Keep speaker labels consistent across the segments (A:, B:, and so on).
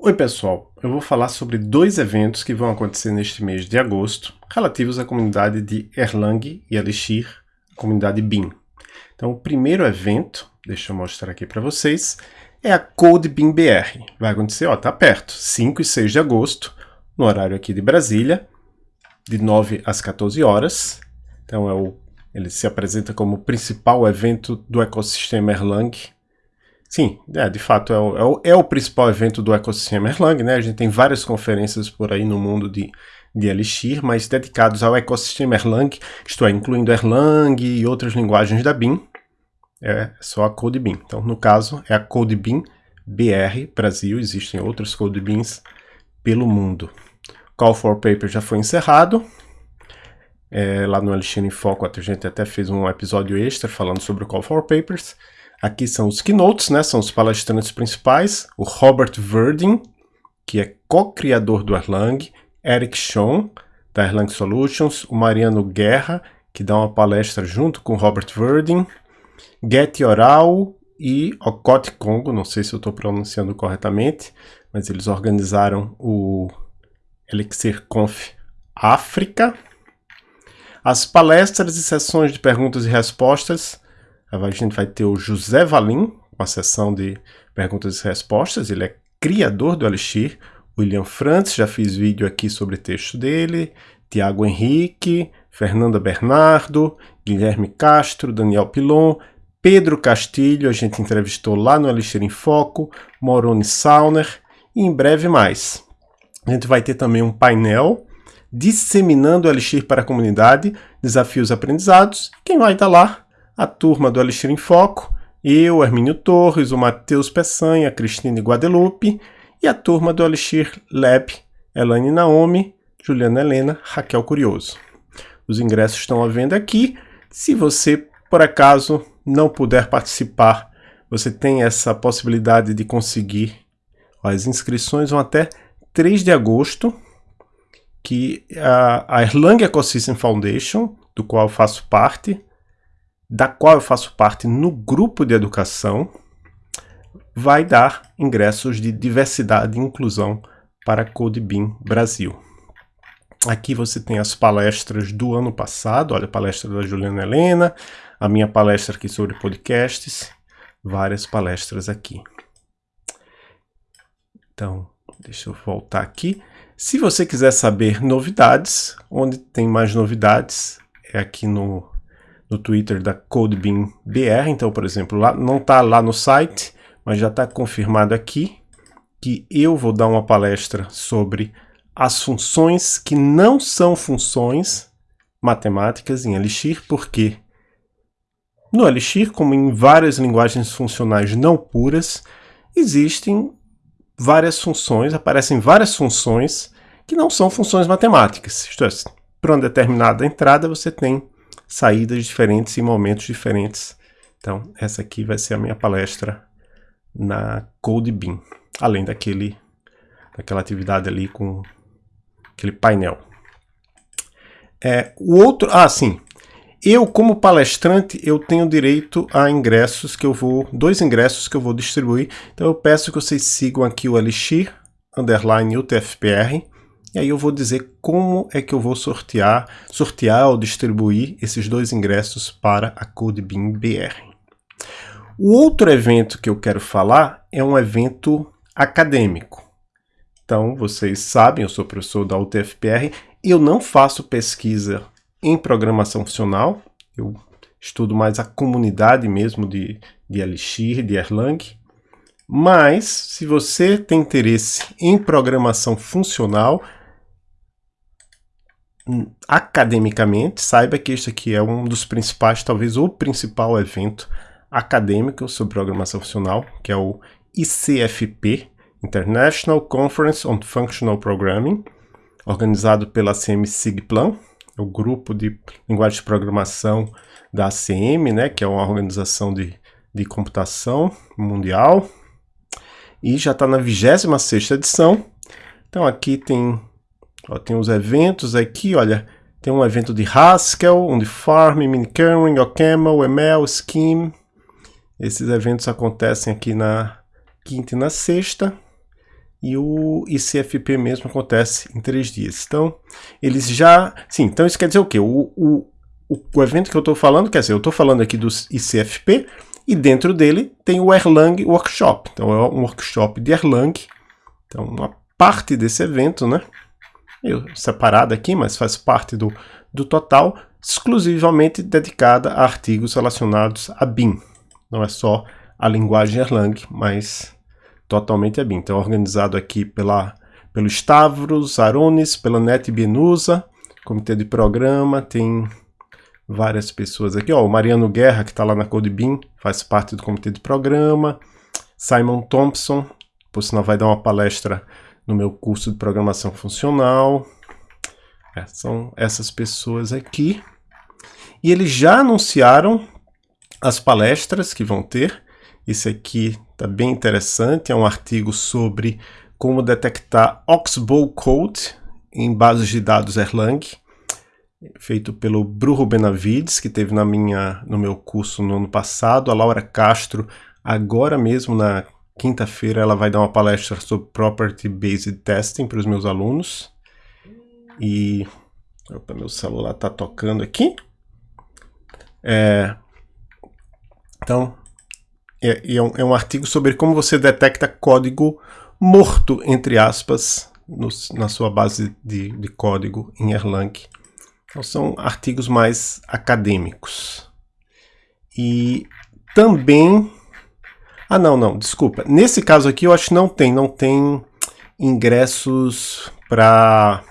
A: Oi pessoal, eu vou falar sobre dois eventos que vão acontecer neste mês de agosto, relativos à comunidade de Erlang e Elixir, a comunidade BIM. Então o primeiro evento, deixa eu mostrar aqui para vocês, é a Code BIM BR. Vai acontecer, ó, tá perto, 5 e 6 de agosto, no horário aqui de Brasília, de 9 às 14 horas. Então é o, ele se apresenta como o principal evento do ecossistema Erlang Sim, é, de fato é o, é, o, é o, principal evento do ecossistema Erlang, né? A gente tem várias conferências por aí no mundo de, de Elixir, mas dedicados ao ecossistema Erlang, isto é, incluindo Erlang e outras linguagens da BIM, é só a CodeBIM. Então, no caso, é a CodeBIM BR Brasil, existem outros CodeBIMs pelo mundo. Call for Paper já foi encerrado, é, lá no Elixir em Foco a gente até fez um episódio extra falando sobre o Call for Papers, Aqui são os keynotes, né? São os palestrantes principais. O Robert Verdin, que é co-criador do Erlang. Eric Schoen, da Erlang Solutions. O Mariano Guerra, que dá uma palestra junto com o Robert Verdin. Getty Oral e Okot Congo, não sei se eu estou pronunciando corretamente, mas eles organizaram o Elixir Conf África. As palestras e sessões de perguntas e respostas a gente vai ter o José Valim, com a sessão de perguntas e respostas. Ele é criador do Elixir. William Frantz, já fiz vídeo aqui sobre texto dele. Tiago Henrique, Fernanda Bernardo, Guilherme Castro, Daniel Pilon, Pedro Castilho, a gente entrevistou lá no Elixir em Foco, Moroni Sauner e em breve mais. A gente vai ter também um painel disseminando o Elixir para a comunidade, desafios aprendizados. Quem vai estar lá a turma do Elixir em Foco, eu, Hermínio Torres, o Matheus Peçanha, Cristine Guadalupe e a turma do Elixir Lab, Elaine Naomi, Juliana Helena, Raquel Curioso. Os ingressos estão à venda aqui. Se você, por acaso, não puder participar, você tem essa possibilidade de conseguir. As inscrições vão até 3 de agosto, que a, a Erlang Ecosystem Foundation, do qual faço parte, da qual eu faço parte no grupo de educação, vai dar ingressos de diversidade e inclusão para CodeBeam Brasil. Aqui você tem as palestras do ano passado, olha a palestra da Juliana Helena, a minha palestra aqui sobre podcasts, várias palestras aqui. Então, deixa eu voltar aqui. Se você quiser saber novidades, onde tem mais novidades, é aqui no no Twitter da CodeBeam BR. Então, por exemplo, lá, não está lá no site, mas já está confirmado aqui que eu vou dar uma palestra sobre as funções que não são funções matemáticas em Elixir, porque no Elixir, como em várias linguagens funcionais não puras, existem várias funções, aparecem várias funções que não são funções matemáticas. Isto é, para uma determinada entrada você tem saídas diferentes e momentos diferentes. Então, essa aqui vai ser a minha palestra na CodeBeam, além daquele, daquela atividade ali com aquele painel. É, o outro, ah, sim, eu como palestrante, eu tenho direito a ingressos que eu vou, dois ingressos que eu vou distribuir, então eu peço que vocês sigam aqui o Elixir, underline UTFPR, e aí eu vou dizer como é que eu vou sortear, sortear ou distribuir esses dois ingressos para a CodeBeam BR. O outro evento que eu quero falar é um evento acadêmico. Então, vocês sabem, eu sou professor da UTFPR, eu não faço pesquisa em programação funcional, eu estudo mais a comunidade mesmo de, de Elixir, de Erlang, mas se você tem interesse em programação funcional, academicamente, saiba que este aqui é um dos principais, talvez o principal evento acadêmico sobre programação funcional, que é o ICFP, International Conference on Functional Programming, organizado pela ACM Sigplan, o grupo de linguagem de programação da ACM, né, que é uma organização de, de computação mundial, e já está na 26ª edição. Então aqui tem Ó, tem os eventos aqui, olha. Tem um evento de Haskell, um de Farm, Minikernel, OCaml, ML, Scheme. Esses eventos acontecem aqui na quinta e na sexta. e o ICFP mesmo acontece em três dias. Então, eles já... Sim, então isso quer dizer o quê? O, o, o, evento que eu estou falando, quer dizer, eu estou falando aqui do ICFP, e dentro dele tem o Erlang Workshop. Então, é um workshop de Erlang. Então, uma parte desse evento, né? Eu separado aqui, mas faz parte do, do total, exclusivamente dedicada a artigos relacionados a BIM. Não é só a linguagem Erlang, mas totalmente a BIM. Então, organizado aqui pela, pelo Stavros, Aronis, pela Net Benusa, comitê de programa, tem várias pessoas aqui. Ó, o Mariano Guerra, que está lá na CodeBIM, faz parte do comitê de programa. Simon Thompson, por sinal vai dar uma palestra no meu curso de programação funcional. É, são essas pessoas aqui. E eles já anunciaram as palestras que vão ter. Esse aqui está bem interessante, é um artigo sobre como detectar Oxbow Code em bases de dados Erlang, feito pelo Bruno Benavides, que teve na minha, no meu curso no ano passado. A Laura Castro, agora mesmo na quinta-feira, ela vai dar uma palestra sobre Property Based Testing para os meus alunos. E... Opa, meu celular está tocando aqui. É, então, é, é, um, é, um, artigo sobre como você detecta código morto, entre aspas, no, na sua base de, de, código em Erlang. Então, são artigos mais acadêmicos. E também... Ah, não, não, desculpa. Nesse caso aqui, eu acho que não tem, não tem ingressos para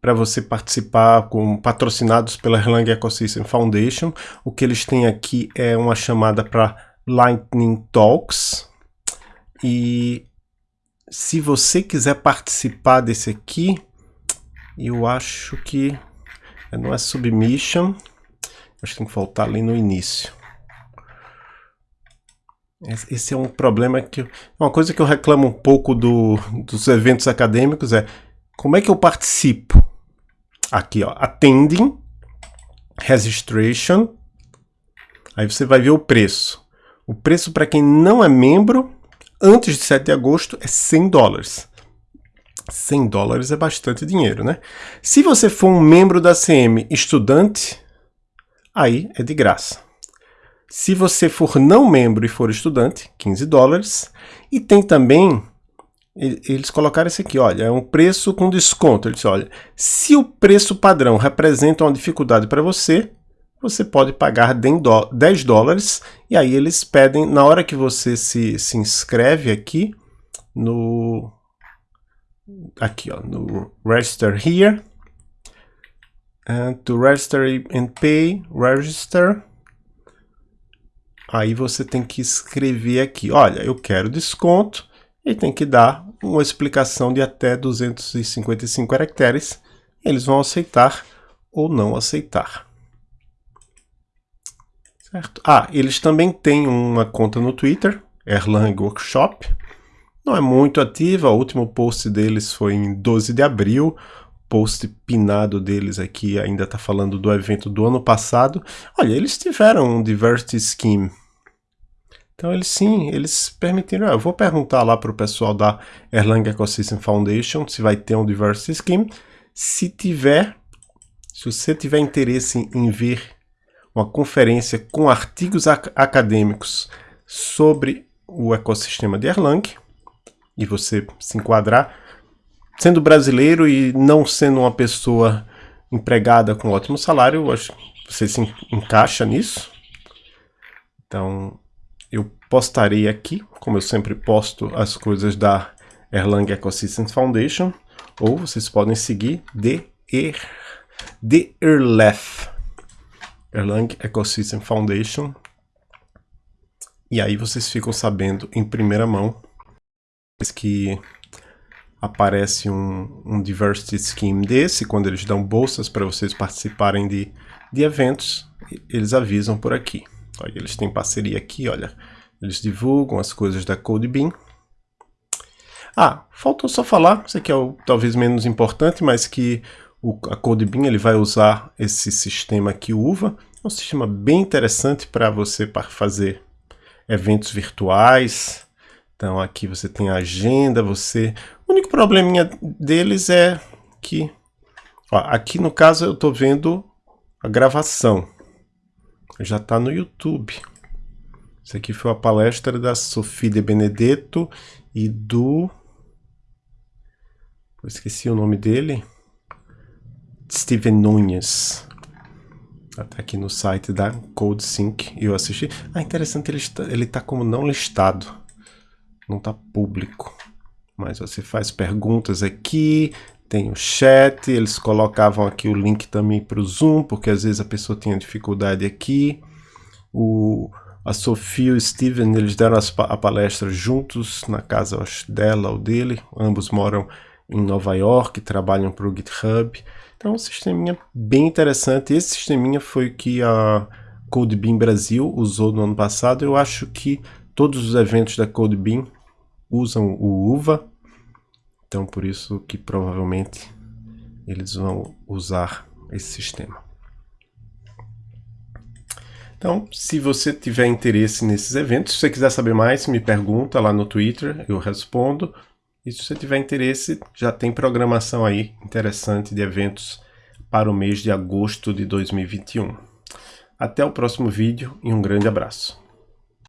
A: para você participar com patrocinados pela Erlang Ecosystem Foundation. O que eles têm aqui é uma chamada para Lightning Talks. E se você quiser participar desse aqui, eu acho que não é submission, acho que tem que faltar ali no início. Esse é um problema que... Uma coisa que eu reclamo um pouco do, dos eventos acadêmicos é como é que eu participo? aqui, ó, attending, registration, aí você vai ver o preço. O preço para quem não é membro, antes de 7 de agosto, é 100 dólares. 100 dólares é bastante dinheiro, né? Se você for um membro da CM estudante, aí é de graça. Se você for não membro e for estudante, 15 dólares. E tem também eles colocaram isso aqui, olha, é um preço com desconto. Eles olha, se o preço padrão representa uma dificuldade para você, você pode pagar 10 dólares, e aí eles pedem, na hora que você se, se inscreve aqui, no aqui ó, no Register Here, and to register and pay, register, aí você tem que escrever aqui, olha, eu quero desconto, e tem que dar uma explicação de até 255 caracteres. Eles vão aceitar ou não aceitar. Certo? Ah, eles também têm uma conta no Twitter, Erlang Workshop. Não é muito ativa, o último post deles foi em 12 de abril. Post pinado deles aqui ainda está falando do evento do ano passado. Olha, eles tiveram um Diversity Scheme então eles sim, eles permitiram. Eu vou perguntar lá para o pessoal da Erlang Ecosystem Foundation se vai ter um Diversity Scheme. Se tiver, se você tiver interesse em ver uma conferência com artigos ac acadêmicos sobre o ecossistema de Erlang, e você se enquadrar, sendo brasileiro e não sendo uma pessoa empregada com ótimo salário, eu acho que você se encaixa nisso. Então, eu postarei aqui, como eu sempre posto as coisas da Erlang Ecosystem Foundation, ou vocês podem seguir de er, de Erlef, Erlang Ecosystem Foundation, e aí vocês ficam sabendo em primeira mão que aparece um, um Diversity Scheme desse, quando eles dão bolsas para vocês participarem de, de eventos, eles avisam por aqui. Olha, eles têm parceria aqui, olha. Eles divulgam as coisas da CodeBeam. Ah, faltou só falar, isso aqui é o talvez menos importante, mas que o, a CodeBeam ele vai usar esse sistema aqui, UVA. É um sistema bem interessante para você para fazer eventos virtuais, Então aqui você tem a agenda, você... O único probleminha deles é que... Ó, aqui no caso eu estou vendo a gravação. Já está no YouTube. Isso aqui foi a palestra da Sofia de Benedetto e do... Eu esqueci o nome dele. Steven Nunes. Até aqui no site da CodeSync eu assisti. Ah, interessante, ele está, ele está como não listado. Não está público. Mas você faz perguntas aqui, tem o chat, eles colocavam aqui o link também para o Zoom, porque às vezes a pessoa tinha dificuldade aqui. O, a Sofia e o Steven, eles deram as, a palestra juntos na casa dela ou dele. Ambos moram em Nova York, trabalham para o GitHub. Então, um sisteminha bem interessante. Esse sisteminha foi o que a CodeBeam Brasil usou no ano passado. Eu acho que todos os eventos da CodeBeam usam o UVA. Então, por isso que provavelmente eles vão usar esse sistema. Então, se você tiver interesse nesses eventos, se você quiser saber mais, me pergunta lá no Twitter, eu respondo. E se você tiver interesse, já tem programação aí interessante de eventos para o mês de agosto de 2021. Até o próximo vídeo e um grande abraço.